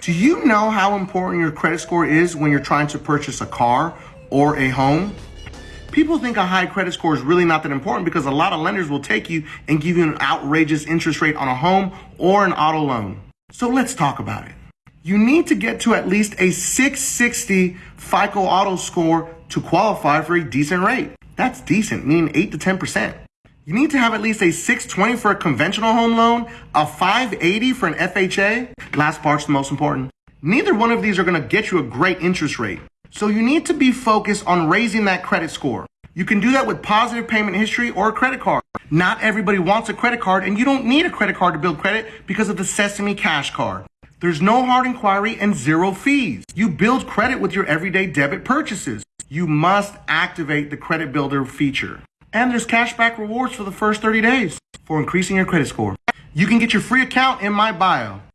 Do you know how important your credit score is when you're trying to purchase a car or a home? People think a high credit score is really not that important because a lot of lenders will take you and give you an outrageous interest rate on a home or an auto loan. So let's talk about it. You need to get to at least a 660 FICO auto score to qualify for a decent rate. That's decent, meaning 8 to 10%. You need to have at least a 620 for a conventional home loan, a 580 for an FHA. Last part's the most important. Neither one of these are gonna get you a great interest rate. So you need to be focused on raising that credit score. You can do that with positive payment history or a credit card. Not everybody wants a credit card and you don't need a credit card to build credit because of the Sesame Cash Card. There's no hard inquiry and zero fees. You build credit with your everyday debit purchases. You must activate the credit builder feature. And there's cashback rewards for the first 30 days for increasing your credit score. You can get your free account in my bio.